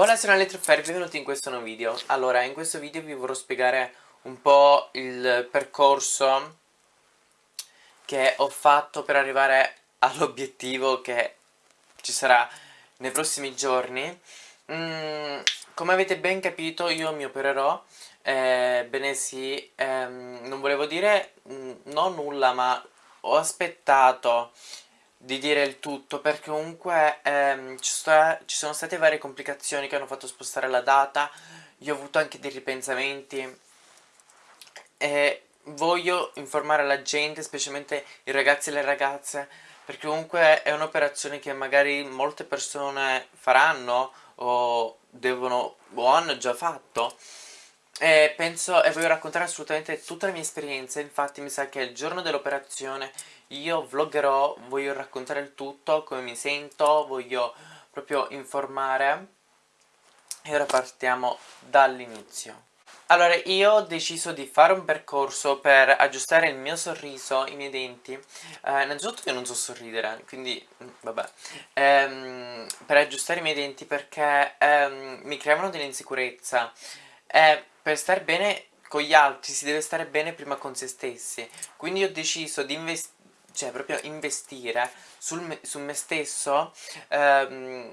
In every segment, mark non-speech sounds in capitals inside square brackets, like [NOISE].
Hola sono Elettrofer, benvenuti in questo nuovo video. Allora, in questo video vi vorrò spiegare un po' il percorso che ho fatto per arrivare all'obiettivo che ci sarà nei prossimi giorni. Mm, Come avete ben capito io mi opererò eh, Bene sì, ehm, non volevo dire mm, non nulla ma ho aspettato di dire il tutto perché comunque ehm, ci, sta, ci, sono state varie complicazioni che hanno fatto spostare la data. Io ho avuto anche dei ripensamenti. E voglio informare la gente, specialmente i ragazzi e le ragazze perché comunque è un'operazione che magari molte persone faranno o devono o hanno già fatto e penso e voglio raccontare assolutamente tutta la mia esperienza infatti mi sa che il giorno dell'operazione io vloggerò, voglio raccontare il tutto, come mi sento, voglio proprio informare e ora partiamo dall'inizio. Allora, io ho deciso di fare un percorso per aggiustare il mio sorriso, i miei denti. Eh, innanzitutto io non so sorridere, quindi vabbè. Ehm, per aggiustare i miei denti perché ehm, mi creavano dell'insicurezza. E per stare bene con gli altri si deve stare bene prima con se stessi. Quindi ho deciso di investire cioè proprio investire sul me, su me stesso ehm,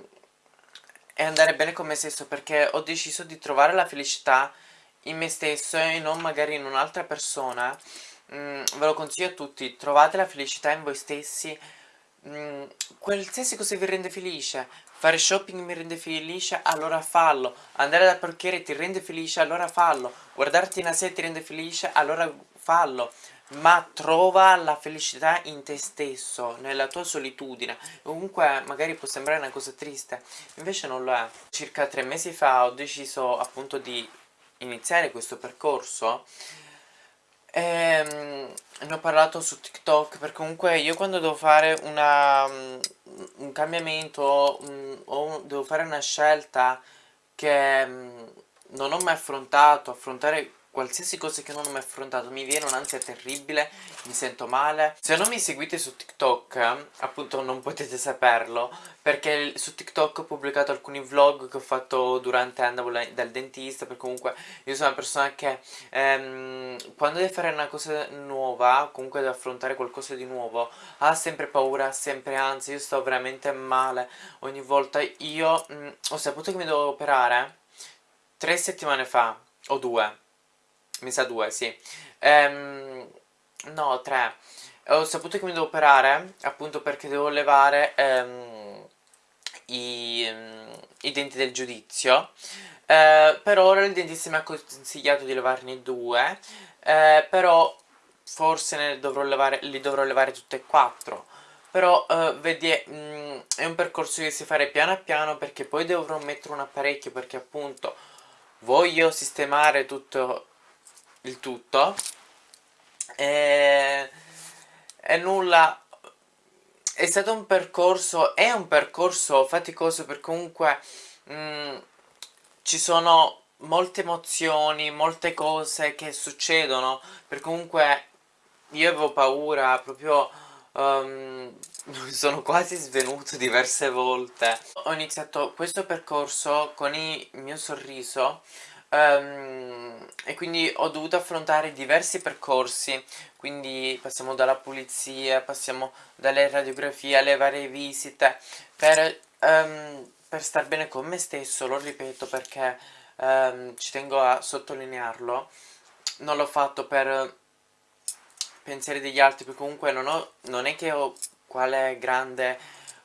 e andare bene con me stesso perché ho deciso di trovare la felicità in me stesso e non magari in un'altra persona mm, ve lo consiglio a tutti trovate la felicità in voi stessi mm, qualsiasi cosa vi rende felice fare shopping mi rende felice allora fallo andare dal parrucchiere ti rende felice allora fallo guardarti in sé ti rende felice allora fallo ma trova la felicità in te stesso, nella tua solitudine. Comunque magari può sembrare una cosa triste, invece non lo è. Circa tre mesi fa ho deciso appunto di iniziare questo percorso ehm, ne ho parlato su TikTok perché comunque io quando devo fare una, un cambiamento un, o devo fare una scelta che non ho mai affrontato, affrontare qualsiasi cosa che non ho mai affrontato mi viene un'ansia terribile, mi sento male. Se non mi seguite su TikTok, appunto non potete saperlo, perché su TikTok ho pubblicato alcuni vlog che ho fatto durante andavo dal dentista, perché comunque io sono una persona che ehm, quando deve fare una cosa nuova, comunque deve affrontare qualcosa di nuovo, ha sempre paura, ha sempre ansia, io sto veramente male ogni volta. Io mh, mm, ho saputo che mi devo operare tre settimane fa, o due, mi sa due, sì. Ehm, no, tre. Ho saputo che mi devo operare, appunto perché devo levare ehm, i, i, denti del giudizio. Eh, per ora il dentista mi ha consigliato di levarne due, eh, però forse ne dovrò levare, li dovrò levare tutte e quattro. Però eh, vedi, mh, mm, è un percorso che si fare piano piano perché poi dovrò mettere un apparecchio perché appunto voglio sistemare tutto il tutto. E, e nulla. È stato un percorso è un percorso faticoso perché comunque mh, mm, ci sono molte emozioni molte cose che succedono perché comunque io avevo paura proprio um, [LAUGHS] sono quasi svenuto diverse volte. Ho iniziato questo percorso con il mio sorriso um, e quindi ho dovuto affrontare diversi percorsi. Quindi passiamo dalla pulizia, passiamo dalle radiografie alle varie visite per, um, per star bene con me stesso, lo ripeto perché um, ci tengo a sottolinearlo. Non l'ho fatto per pensieri degli altri perché comunque non, ho, non è che ho quale grande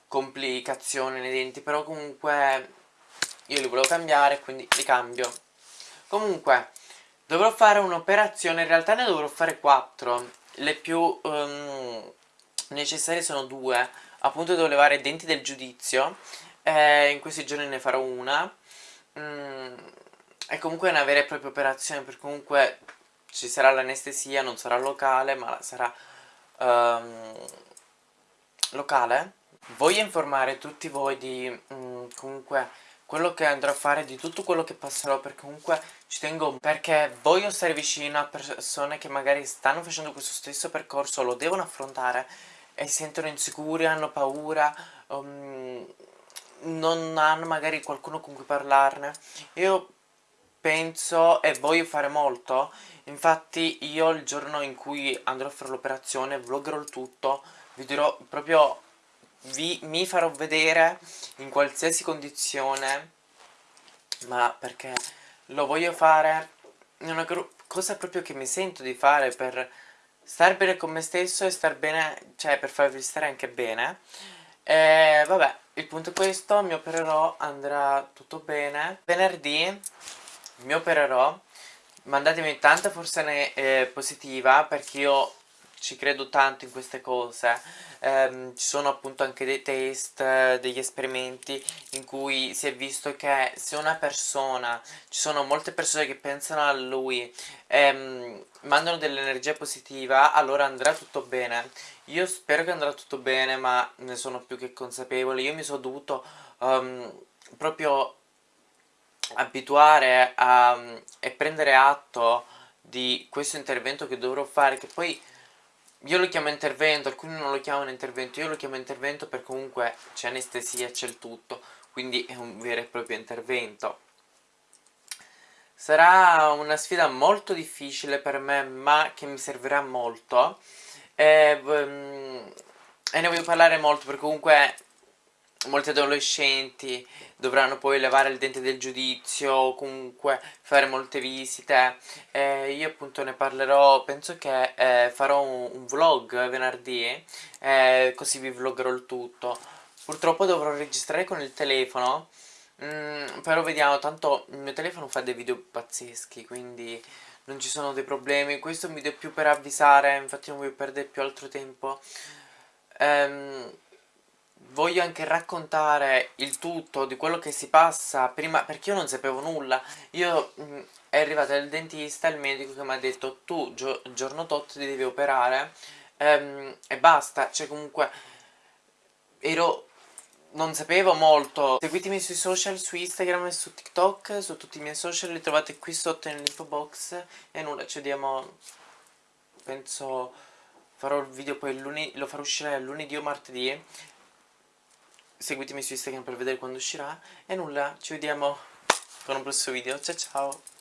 complicazione nei denti però comunque io li volevo cambiare quindi li cambio Comunque, dovrò fare un'operazione, in realtà ne dovrò fare 4. Le più um, necessarie sono due. Appunto devo levare i denti del giudizio. Eh, in questi giorni ne farò una. Mm, è comunque una vera e propria operazione, perché comunque ci sarà l'anestesia, non sarà locale, ma sarà um, locale. Voglio informare tutti voi di mm, comunque quello che andrò a fare, di tutto quello che passerò perché comunque ci tengo perché voglio stare vicino a persone che magari stanno facendo questo stesso percorso, lo devono affrontare e si sentono insicuri, hanno paura, um, non hanno magari qualcuno con cui parlarne. Io penso e voglio fare molto infatti io il giorno in cui andrò a fare l'operazione vloggerò il tutto vi dirò proprio vi, mi farò vedere in qualsiasi condizione ma perché lo voglio fare è una cosa proprio che mi sento di fare per star bene con me stesso e star bene, cioè per farvi stare anche bene. E vabbè il punto è questo, mi opererò, andrà tutto bene. Venerdì mi opererò. Mandatemi tanta forza eh, positiva perché io ci credo tanto in queste cose. Ehm, ci sono appunto anche dei test, degli esperimenti in cui si è visto che se una persona, ci sono molte persone che pensano a lui ehm, mandano dell'energia positiva allora andrà tutto bene. Io spero che andrà tutto bene ma ne sono più che consapevole. Io mi sono dovuto um, proprio abituare a, e prendere atto di questo intervento che dovrò fare che poi io lo chiamo intervento, alcuni non lo chiamano intervento, io lo chiamo intervento perché comunque c'è anestesia, c'è il tutto, quindi è un vero e proprio intervento. Sarà una sfida molto difficile per me, ma che mi servirà molto. E, um, e ne voglio parlare molto perché comunque molti adolescenti dovranno poi levare il dente del giudizio o comunque fare molte visite. Eh, io appunto ne parlerò penso che eh, farò un, un, vlog venerdì eh, così vi vloggerò il tutto. Purtroppo dovrò registrare con il telefono mm, però vediamo tanto il mio telefono fa dei video pazzeschi quindi non ci sono dei problemi. Questo è un video più per avvisare infatti non voglio perdere più altro tempo. Ehm voglio anche raccontare il tutto di quello che si passa prima perché io non sapevo nulla. Io mh, mm, è arrivato il dentista il medico che mi ha detto tu gio giorno tot ti devi operare ehm, e basta. Cioè comunque ero non sapevo molto. Seguitemi sui social su Instagram e su TikTok su tutti i miei social li trovate qui sotto nell'info box. E nulla ci vediamo penso farò il video poi lunedì lo farò uscire lunedì o martedì seguitemi su Instagram per vedere quando uscirà e nulla, ci vediamo con un prossimo video, ciao ciao!